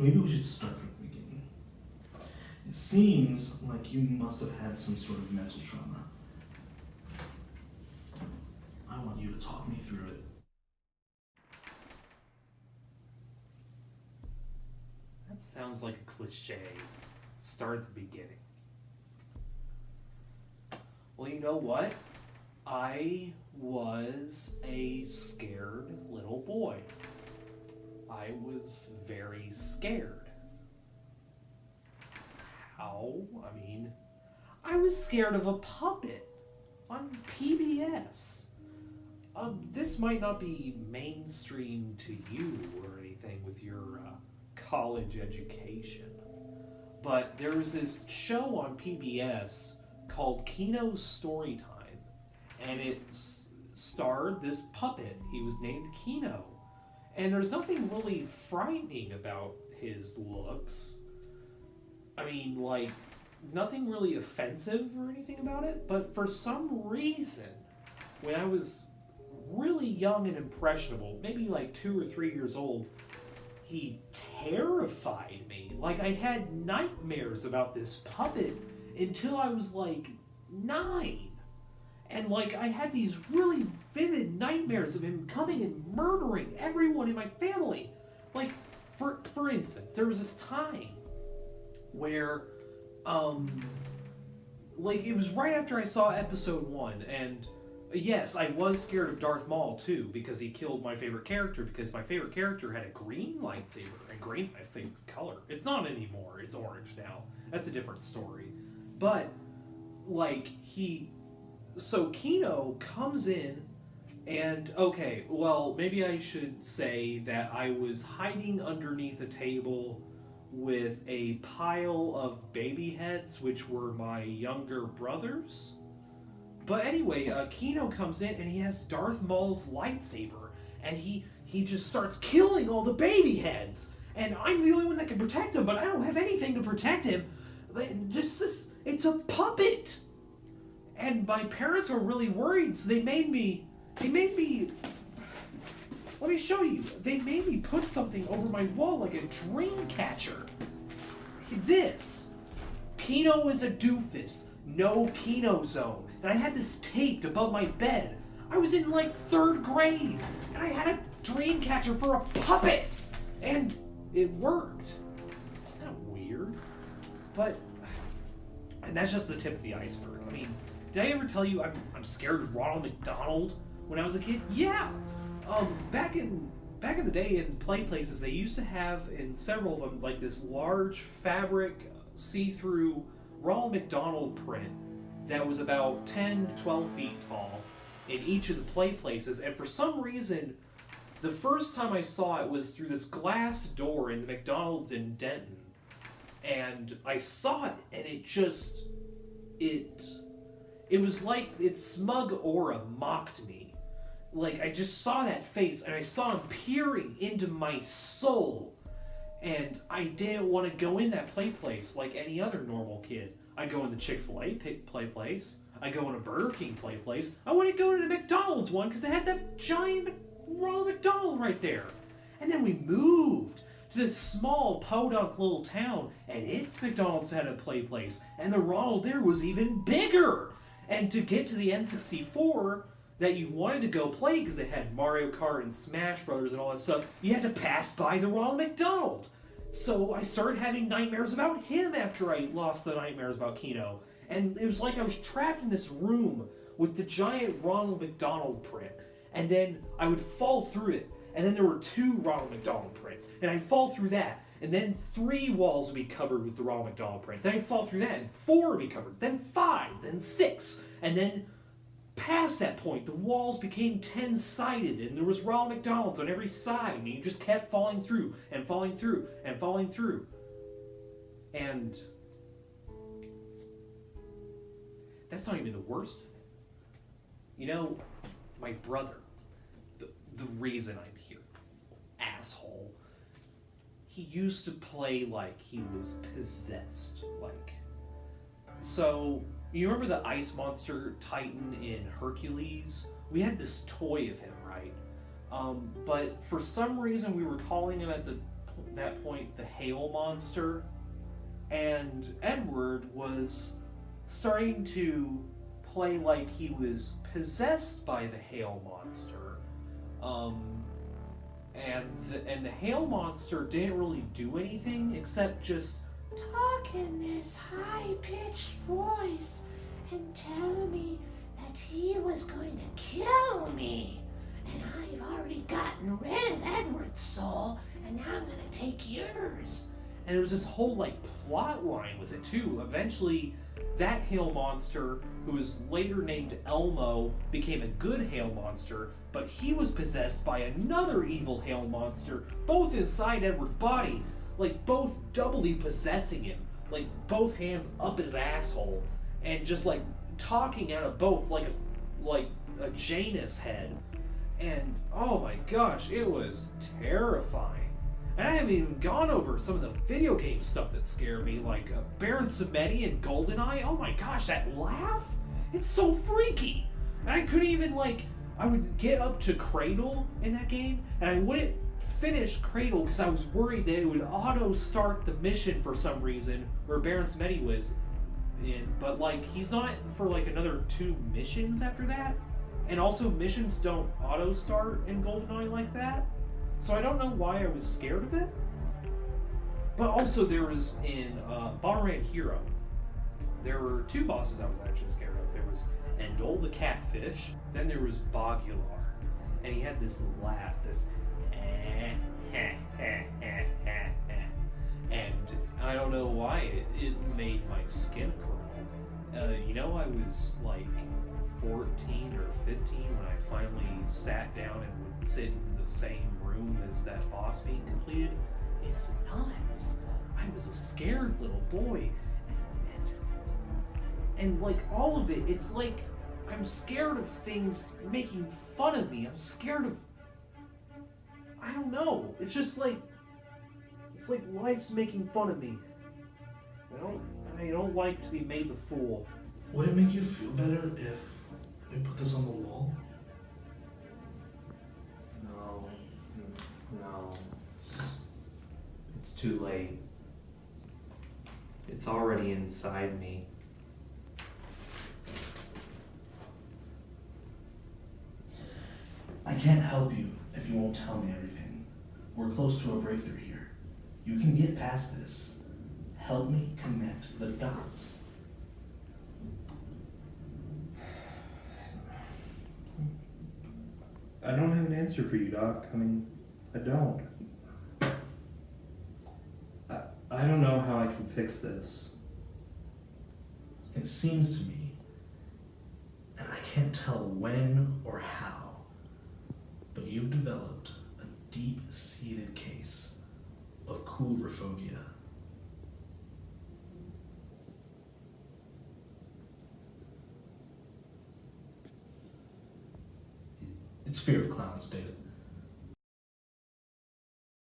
Maybe we should start from the beginning. It seems like you must have had some sort of mental trauma. I want you to talk me through it. That sounds like a cliche. Start at the beginning. Well, you know what? I was a scared little boy. I was very scared. How? I mean, I was scared of a puppet on PBS. Um, this might not be mainstream to you or anything with your uh, college education, but there was this show on PBS called Kino's Storytime, and it starred this puppet. He was named Kino, and there's nothing really frightening about his looks. I mean, like, nothing really offensive or anything about it, but for some reason, when I was really young and impressionable, maybe like two or three years old, he terrified me. Like, I had nightmares about this puppet until I was like nine. And like, I had these really vivid nightmares of him coming and murdering everyone in my family. Like, for, for instance, there was this time where, um, like, it was right after I saw episode one, and yes, I was scared of Darth Maul too, because he killed my favorite character, because my favorite character had a green lightsaber, and green's my favorite color. It's not anymore, it's orange now. That's a different story. But, like, he. So Kino comes in, and okay, well, maybe I should say that I was hiding underneath a table with a pile of baby heads, which were my younger brothers. But anyway, uh, Kino comes in and he has Darth Maul's lightsaber, and he he just starts killing all the baby heads. And I'm the only one that can protect him, but I don't have anything to protect him. But just this, it's a puppet. And my parents were really worried, so they made me, they made me. Let me show you. They made me put something over my wall like a dream catcher. This. Kino is a doofus. No Kino zone. And I had this taped above my bed. I was in like third grade, and I had a dream catcher for a puppet, and it worked. Isn't that weird? But, and that's just the tip of the iceberg. I mean, did I ever tell you I'm, I'm scared of Ronald McDonald when I was a kid? Yeah. Um, back in back in the day in play places, they used to have in several of them like this large fabric see-through Ronald McDonald print that was about 10 to 12 feet tall in each of the play places and for some reason the first time i saw it was through this glass door in the mcdonald's in denton and i saw it and it just it it was like its smug aura mocked me like i just saw that face and i saw him peering into my soul and i didn't want to go in that play place like any other normal kid I go in the Chick Fil A play place. I go in a Burger King play place. I want to go to the McDonald's one because they had that giant Ronald McDonald right there. And then we moved to this small podunk little town, and its McDonald's had a play place, and the Ronald there was even bigger. And to get to the N64 that you wanted to go play because it had Mario Kart and Smash Brothers and all that stuff, you had to pass by the Ronald McDonald. So I started having nightmares about him after I lost the nightmares about Kino. And it was like I was trapped in this room with the giant Ronald McDonald print. And then I would fall through it. And then there were two Ronald McDonald prints. And I'd fall through that. And then three walls would be covered with the Ronald McDonald print. Then I'd fall through that, and four would be covered. Then five, then six. And then past that point, the walls became 10 sided, and there was Ronald McDonald's on every side, and you just kept falling through and falling through and falling through. And that's not even the worst. You know, my brother, the, the reason I'm here, asshole, he used to play like he was possessed. Like, so you remember the ice monster Titan in Hercules? We had this toy of him, right? Um, but for some reason, we were calling him at the that point the hail monster, and Edward was starting to play like he was possessed by the hail monster. Um, and the, and the hail monster didn't really do anything except just talk in this high pitched voice and tell me that he was going to kill me. And I've already gotten rid of Edward's soul, and now I'm gonna take yours. And there was this whole like plot line with it too. Eventually, that hail monster, who was later named Elmo, became a good hail monster, but he was possessed by another evil hail monster, both inside Edward's body, like both doubly possessing him, like both hands up his asshole, and just like talking out of both like a like a Janus head. And oh my gosh, it was terrifying. And I haven't even gone over some of the video game stuff that scared me, like uh, Baron Samedi and GoldenEye. Oh my gosh, that laugh! It's so freaky! And I couldn't even, like, I would get up to Cradle in that game, and I wouldn't finish Cradle because I was worried that it would auto start the mission for some reason, where Baron Samedi was in. But, like, he's not for, like, another two missions after that. And also, missions don't auto start in GoldenEye like that. So I don't know why I was scared of it. But also there was in uh, Bomberman Hero, there were two bosses I was actually scared of. The catfish, then there was Bagular, and he had this laugh, this eh, heh, heh. and I don't know why it, it made my skin crawl. Uh, you know, I was like 14 or 15 when I finally sat down and would sit in the same room as that boss being completed. It's nuts. I was a scared little boy. And, and, and like all of it, it's like I'm scared of things making fun of me. I'm scared of. I don't know. It's just like. It's like life's making fun of me. I don't. I don't like to be made the fool. Would it make you feel better if we put this on the wall? No, no, it's, it's too late. It's already inside me. I can't help you if you won't tell me everything. We're close to a breakthrough here. You can get past this. Help me connect the dots. I don't have an answer for you, Doc. I mean, I don't. I, I don't know how I can fix this. It seems to me, and I can't tell when or how, you've developed a deep seated case of coulrophobia. It's fear of clowns, David.